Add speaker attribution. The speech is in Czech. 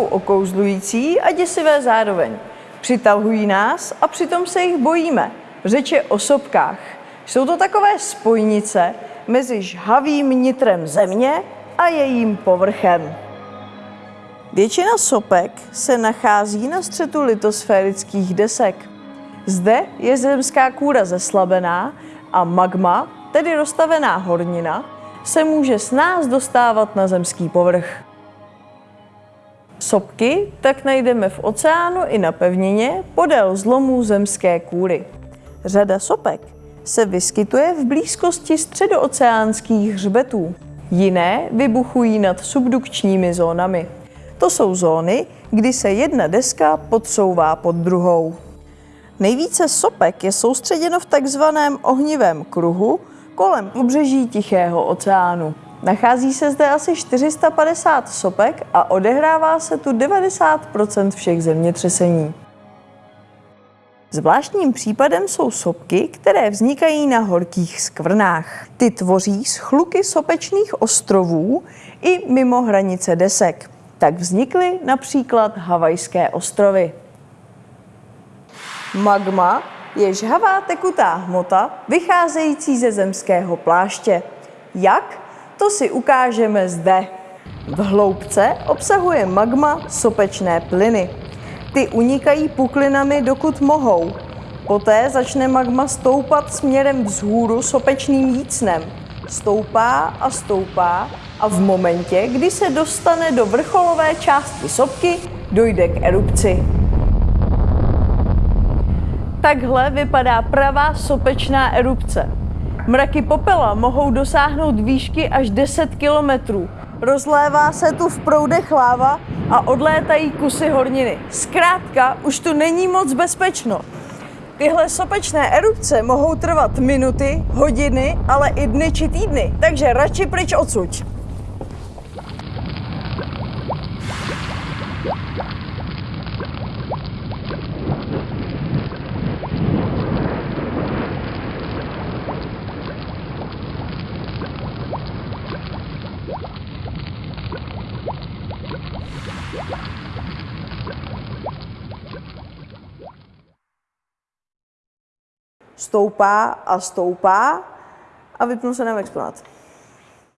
Speaker 1: okouzlující a děsivé zároveň. Přitahují nás a přitom se jich bojíme. Řeč je o sopkách. Jsou to takové spojnice mezi žhavým nitrem země a jejím povrchem. Většina sopek se nachází na střetu litosférických desek. Zde je zemská kůra zeslabená a magma, tedy roztavená hornina, se může s nás dostávat na zemský povrch. Sopky tak najdeme v oceánu i na pevnině podél zlomů zemské kůry. Řada sopek se vyskytuje v blízkosti středooceánských hřbetů. Jiné vybuchují nad subdukčními zónami. To jsou zóny, kdy se jedna deska podsouvá pod druhou. Nejvíce sopek je soustředěno v takzvaném ohnivém kruhu kolem pobřeží Tichého oceánu. Nachází se zde asi 450 sopek a odehrává se tu 90% všech zemětřesení. Zvláštním případem jsou sopky, které vznikají na horkých skvrnách. Ty tvoří schluky sopečných ostrovů i mimo hranice desek. Tak vznikly například Havajské ostrovy. Magma je žhavá tekutá hmota vycházející ze zemského pláště. Jak? To si ukážeme zde. V hloubce obsahuje magma sopečné plyny. Ty unikají puklinami, dokud mohou. Poté začne magma stoupat směrem vzhůru sopečným jícnem. Stoupá a stoupá a v momentě, kdy se dostane do vrcholové části sopky, dojde k erupci. Takhle vypadá pravá sopečná erupce. Mraky popela mohou dosáhnout výšky až 10 kilometrů. Rozlévá se tu v proudech láva a odlétají kusy horniny. Zkrátka, už tu není moc bezpečno. Tyhle sopečné erupce mohou trvat minuty, hodiny, ale i dny či týdny, takže radši pryč odsuť. Stoupá a stoupá a vypnul se nám exponát.